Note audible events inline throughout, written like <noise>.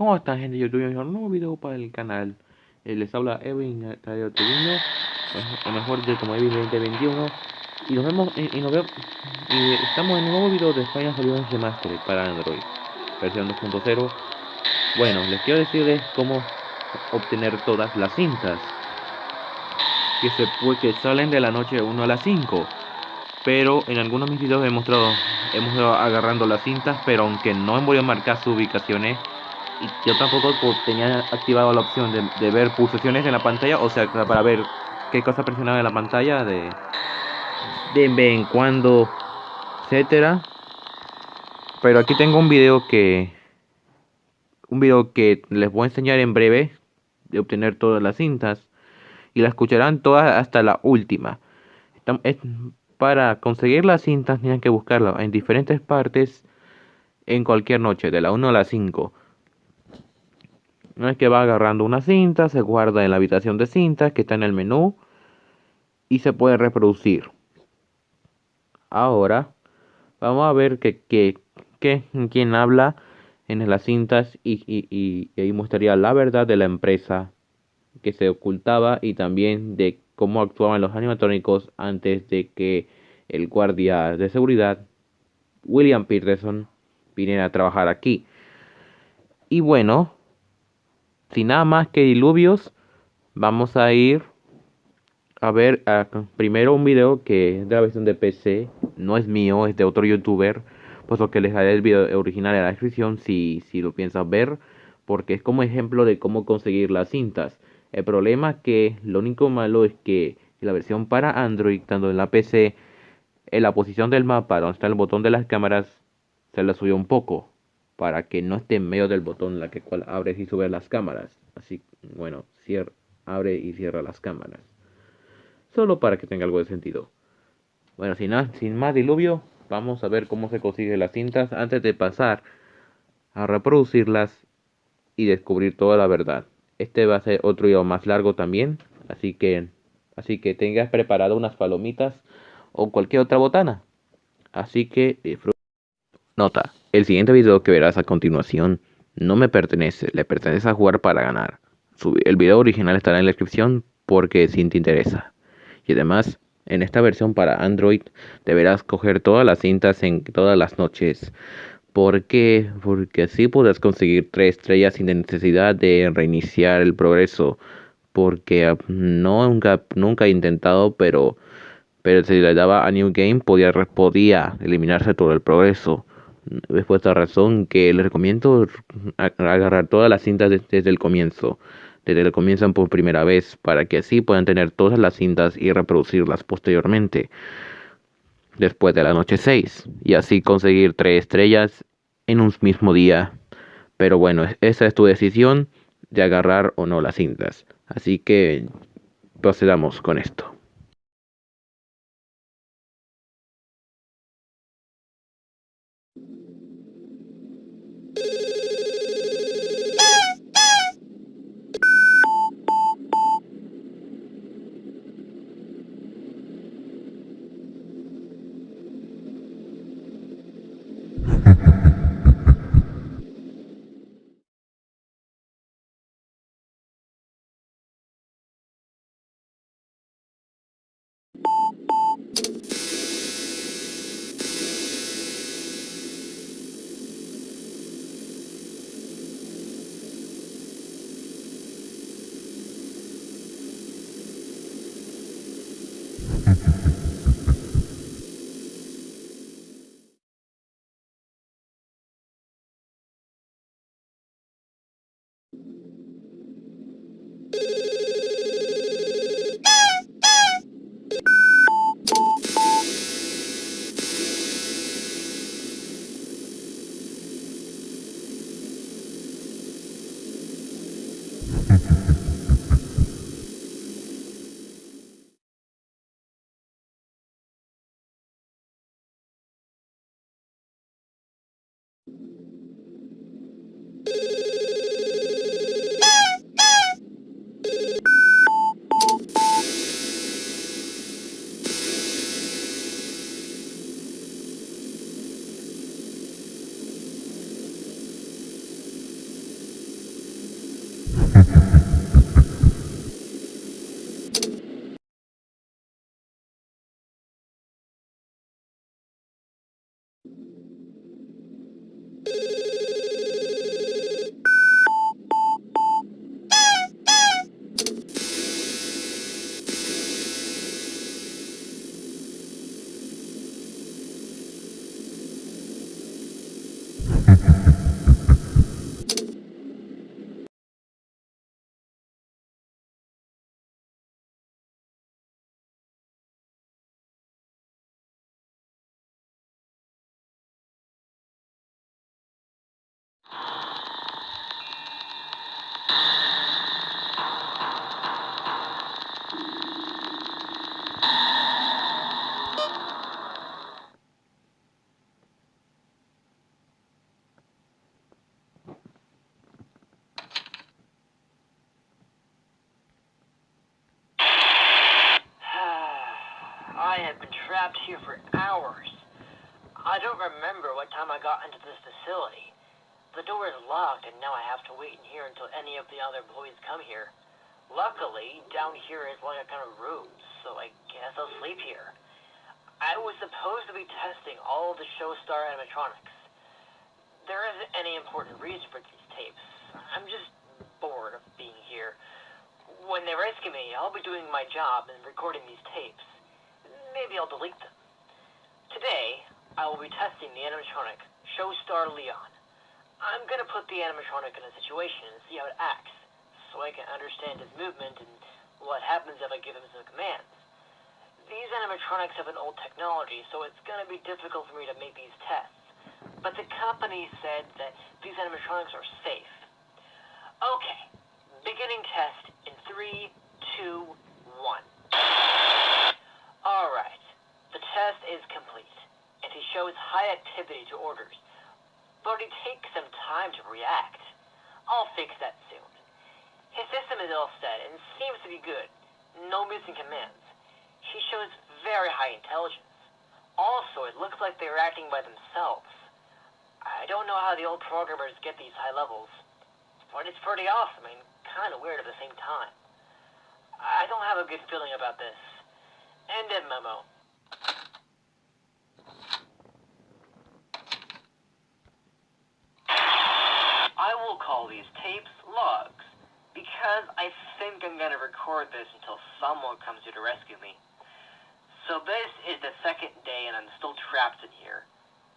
¿Cómo están gente de YouTube? Un nuevo video para el canal. Eh, les habla Evin Radio Tribino, o mejor de como Evin 2021. Y nos vemos y, nos vemos y estamos en un nuevo video de Final Solutions Remastered para Android, versión 2.0. Bueno, les quiero decirles cómo obtener todas las cintas que se que salen de la noche 1 a las 5 pero en algunos de mis videos he mostrado hemos ido agarrando las cintas pero aunque no voy a marcar sus ubicaciones y yo tampoco tenía activado la opción de, ver pulsaciones en la pantalla o sea para ver qué cosa presionaba en la pantalla de de vez en cuando etcétera pero aquí tengo un video que un video que les voy a enseñar en breve de obtener todas las cintas y la escucharán todas hasta la última para conseguir las cintas tienen que buscarlas en diferentes partes en cualquier noche, de la 1 a la 5. No es que va agarrando una cinta, se guarda en la habitación de cintas que está en el menú y se puede reproducir. Ahora vamos a ver que, que, que quien habla en las cintas y, y, y, y ahí mostraría la verdad de la empresa que se ocultaba y también de cómo actuaban los animatrónicos antes de que el guardia de seguridad, William Peterson, viniera a trabajar aquí. Y bueno, sin nada más que diluvios, vamos a ir a ver primero un video que es de la versión de PC, no es mío, es de otro youtuber, pues lo que les daré el video original en la descripción si, si lo piensas ver, porque es como ejemplo de cómo conseguir las cintas. El problema es que lo único malo es que la versión para Android, tanto en la PC, en la posición del mapa donde está el botón de las cámaras, se la subió un poco, para que no esté en medio del botón la que cual abres y subes las cámaras. Así, bueno, cierra, abre y cierra las cámaras. Solo para que tenga algo de sentido. Bueno, sin, sin más diluvio, vamos a ver cómo se consigue las cintas antes de pasar a reproducirlas y descubrir toda la verdad. Este va a ser otro video más largo también, así que así que tengas preparado unas palomitas o cualquier otra botana. Así que disfruta. Nota, el siguiente video que verás a continuación no me pertenece, le pertenece a jugar para ganar. El video original estará en la descripción porque si te interesa. Y además, en esta versión para Android deberás coger todas las cintas en todas las noches ¿Por qué? Porque así podrás conseguir tres estrellas sin necesidad de reiniciar el progreso. Porque ah, no, nunca, nunca he intentado, pero, pero si le daba a New Game podía, podía eliminarse todo el progreso. Es por esta razón que les recomiendo agarrar todas las cintas desde el comienzo. Desde el comienzo por primera vez, para que así puedan tener todas las cintas y reproducirlas posteriormente después de la noche 6 y así conseguir tres estrellas en un mismo día. Pero bueno, esa es tu decisión de agarrar o no las cintas. Así que procedamos con esto. you Mm-hmm. I've been trapped here for hours. I don't remember what time I got into this facility. The door is locked, and now I have to wait in here until any of the other employees come here. Luckily, down here is like a kind of room, so I guess I'll sleep here. I was supposed to be testing all of the Showstar animatronics. There isn't any important reason for these tapes. I'm just bored of being here. When they rescue me, I'll be doing my job and recording these tapes. Maybe I'll delete them. Today, I will be testing the animatronic Showstar Leon. I'm gonna put the animatronic in a situation and see how it acts, so I can understand his movement and what happens if I give him some commands. These animatronics have an old technology, so it's gonna be difficult for me to make these tests. But the company said that these animatronics are safe. Okay, beginning test in three, two, one. Alright, the test is complete, and he shows high activity to orders. But it takes some time to react. I'll fix that soon. His system is all set and seems to be good. No missing commands. He shows very high intelligence. Also, it looks like they're acting by themselves. I don't know how the old programmers get these high levels, but it's pretty awesome and kind of weird at the same time. I don't have a good feeling about this. End of memo. I will call these tapes logs, because I think I'm gonna record this until someone comes here to rescue me. So this is the second day and I'm still trapped in here.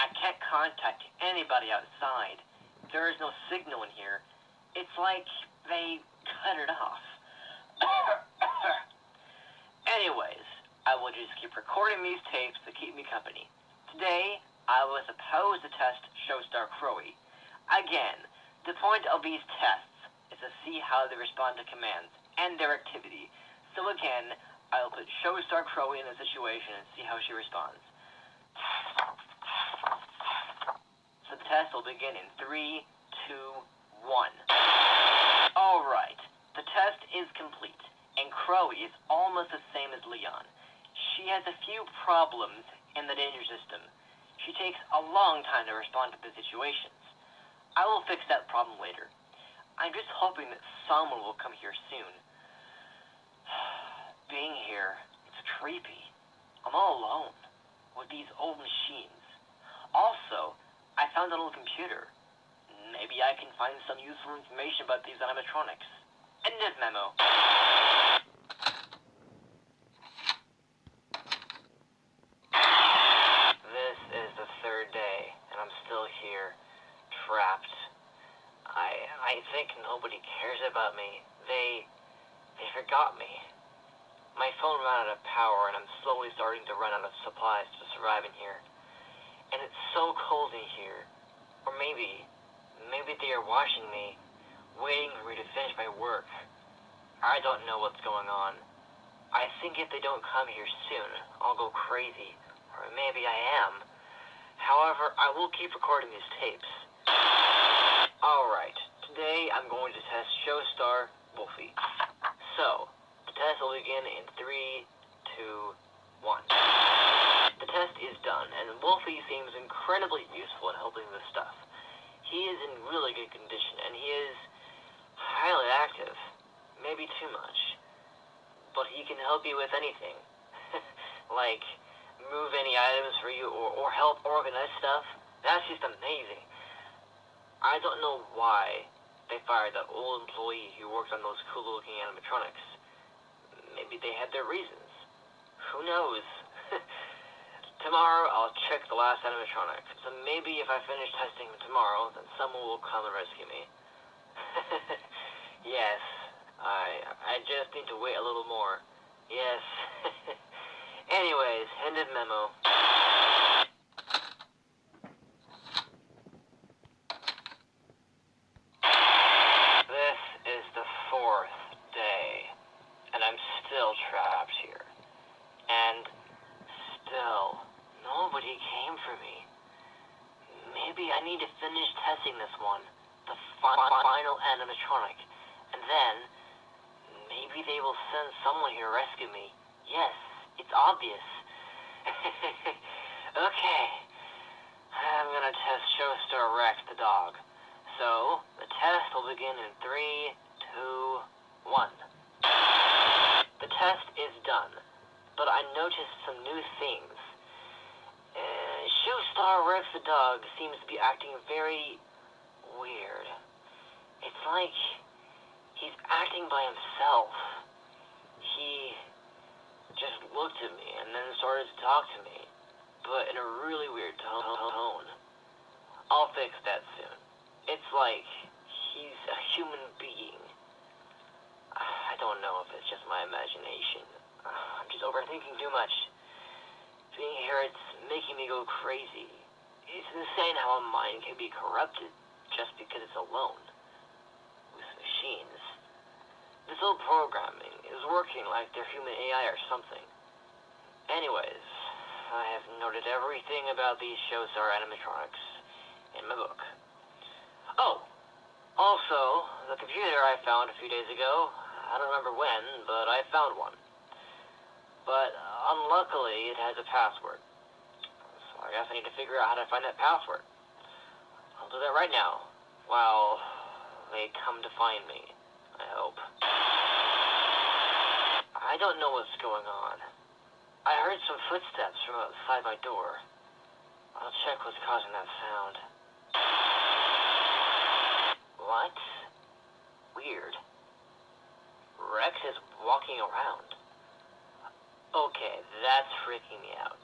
I can't contact anybody outside. There is no signal in here. It's like they cut it off. Anyways, I will just keep recording these tapes to keep me company. Today, I was supposed to test Showstar Crowy. Again, the point of these tests is to see how they respond to commands and their activity. So again, I'll put Showstar Crowy in the situation and see how she responds. So the test will begin in three, two, one. Alright, the test is complete, and Crowy is almost the same as Leon. She has a few problems in the danger system. She takes a long time to respond to the situations. I will fix that problem later. I'm just hoping that someone will come here soon <sighs> being here. It's creepy. I'm all alone with these old machines. Also, I found a little computer. Maybe I can find some useful information about these animatronics. End of memo. This is the third day, and I'm still here, trapped. I I think nobody cares about me. They they forgot me. My phone ran out of power and I'm slowly starting to run out of supplies to survive in here. And it's so cold in here. Or maybe, maybe they are watching me, waiting for me to finish my work. I don't know what's going on. I think if they don't come here soon, I'll go crazy. Or maybe I am. However, I will keep recording these tapes. Alright, today I'm going to test Showstar Wolfie. So, the test will begin in three, two, one. The test is done, and Wolfie seems incredibly useful in helping with stuff. He is in really good condition, and he is highly active. Maybe too much. But he can help you with anything. <laughs> like, move any items for you, or, or help organize stuff. That's just amazing. I don't know why they fired that old employee who worked on those cool-looking animatronics. Maybe they had their reasons. Who knows? <laughs> tomorrow I'll check the last animatronic. So maybe if I finish testing tomorrow, then someone will come and rescue me. <laughs> yes, I I just need to wait a little more. Yes. <laughs> Anyways, end of memo. This is the fourth day, and I'm still trapped here. And still, nobody came for me. Maybe I need to finish testing this one, the fi- final animatronic, and then maybe they will send someone here to rescue me. Yes, it's obvious. <laughs> okay. I'm gonna test Showstar Rex the dog. So, the test will begin in three, two, one. The test is done, but I noticed some new things. Showstar Rex the dog seems to be acting very weird. It's like he's acting by himself. He just looked at me and then started to talk to me, but in a really weird tone. I'll fix that soon. It's like he's a human being. I don't know if it's just my imagination. <sighs> I'm just overthinking too much. Being here, it's making me go crazy. It's insane how a mind can be corrupted just because it's alone with machines. This old programming is working like they're human AI or something. Anyways, I have noted everything about these shows are animatronics in my book. Oh, also, the computer I found a few days ago, I don't remember when, but I found one. But uh, unluckily, it has a password. So I guess I need to figure out how to find that password. I'll do that right now, while they come to find me, I hope. I don't know what's going on. I heard some footsteps from outside my door. I'll check what's causing that sound. What? Weird. Rex is walking around. That's freaking me out.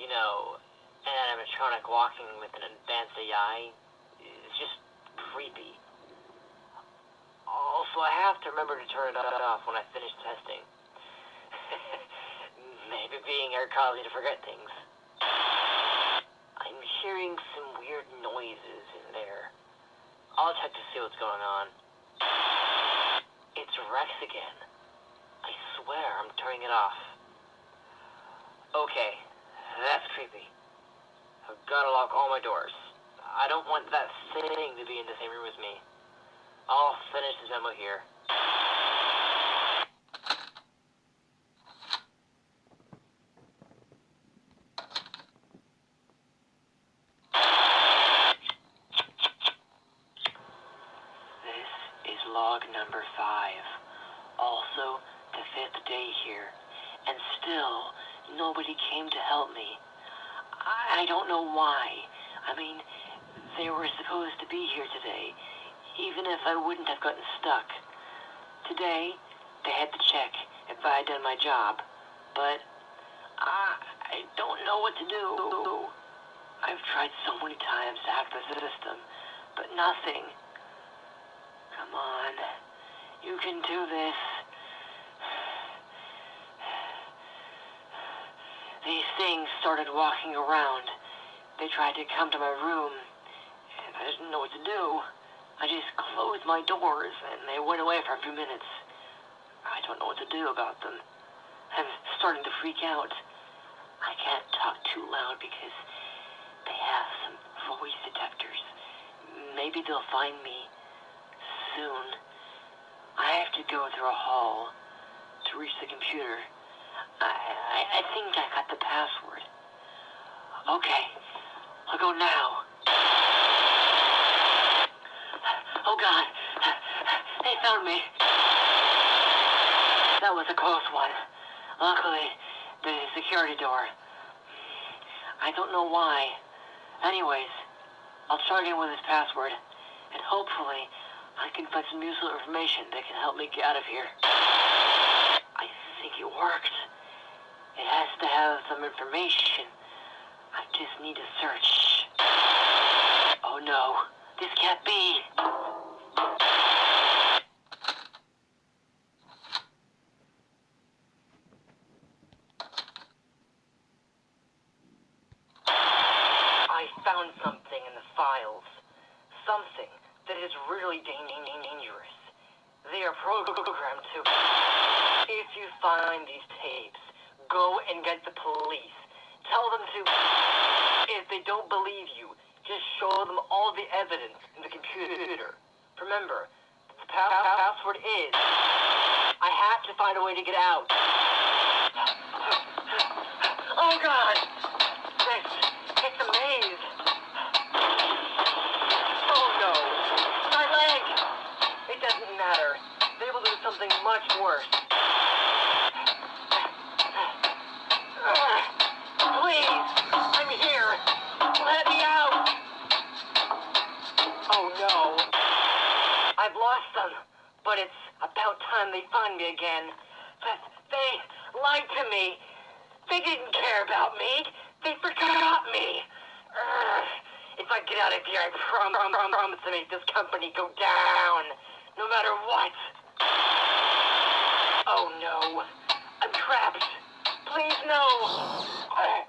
You know, an animatronic walking with an advanced AI is just creepy. Also, I have to remember to turn it off when I finish testing. <laughs> Maybe being here caused me to forget things. I'm hearing some weird noises in there. I'll check to see what's going on. It's Rex again. I swear I'm turning it off. Okay, that's creepy. I've gotta lock all my doors. I don't want that thing to be in the same room as me. I'll finish this memo here. This is log number five. Also, the fifth day here. And still, nobody came to help me. I I don't know why. I mean, they were supposed to be here today, even if I wouldn't have gotten stuck. Today, they had to check if I had done my job, but I, I don't know what to do. I've tried so many times to hack the system, but nothing. Come on. You can do this. <sighs> These things started walking around. They tried to come to my room, and I didn't know what to do. I just closed my doors, and they went away for a few minutes. I don't know what to do about them. I'm starting to freak out. I can't talk too loud because they have some voice detectors. Maybe they'll find me soon. I have to go through a hall to reach the computer. I, I, I think I got the password. Okay, I'll go now. Oh God, they found me. That was a close one. Luckily, the security door. I don't know why. Anyways, I'll try again with this password, and hopefully I can find some useful information that can help me get out of here. I think it worked. It has to have some information. I just need to search. Oh no, this can't be. I found something in the files. Something that is really dang- dang- dang- dangerous. They are programmed to. If you find these tapes, go and get the police. Tell them to. If they don't believe you, just show them all the evidence in the computer. Remember, the pa- pa- password is. I have to find a way to get out. Oh god! This, it's a maze. Oh no! My leg! It doesn't matter. They will do something much worse. Me again. But they lied to me. They didn't care about me. They forgot me. Ugh. If I get out of here, I prom- prom- prom- promise to make this company go down. No matter what. Oh no. I'm trapped. Please no. Uh,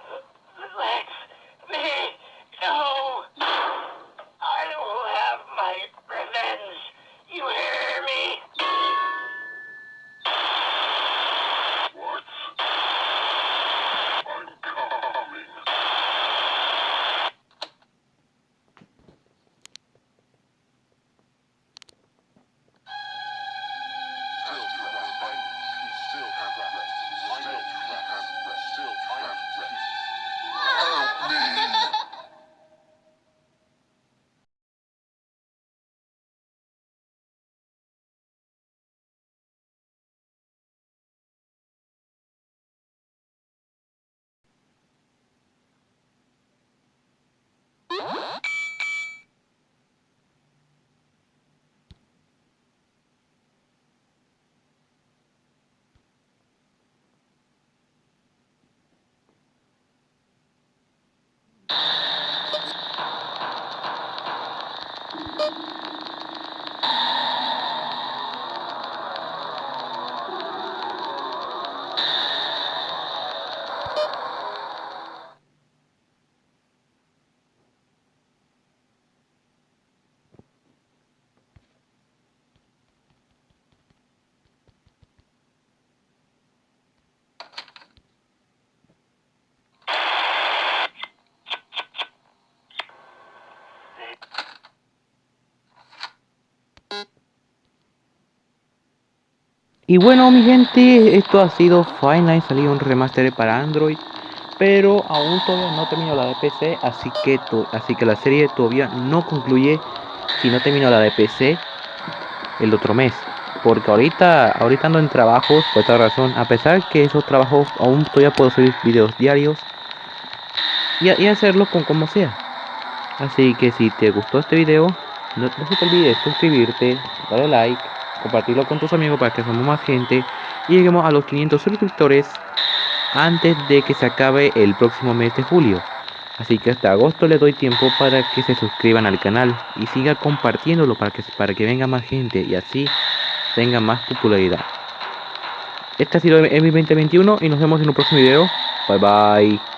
Y bueno mi gente, esto ha sido Final salió un remaster para Android, pero aún todavía no terminó la de PC, así que, así que la serie todavía no concluye si no terminó la de PC el otro mes. Porque ahorita, ahorita ando en trabajos, por esta razón, a pesar que esos trabajos aún todavía puedo subir videos diarios y, hacerlo con como sea. Así que si te gustó este video, no, se te olvide suscribirte, darle like, compartirlo con tus amigos para que somos más gente y lleguemos a los 500 suscriptores antes de que se acabe el próximo mes de julio. Así que hasta agosto le doy tiempo para que se suscriban al canal y siga compartiéndolo para que, para que venga más gente y así tenga más popularidad. Este ha sido mi 2021 y nos vemos en un próximo video. Bye bye.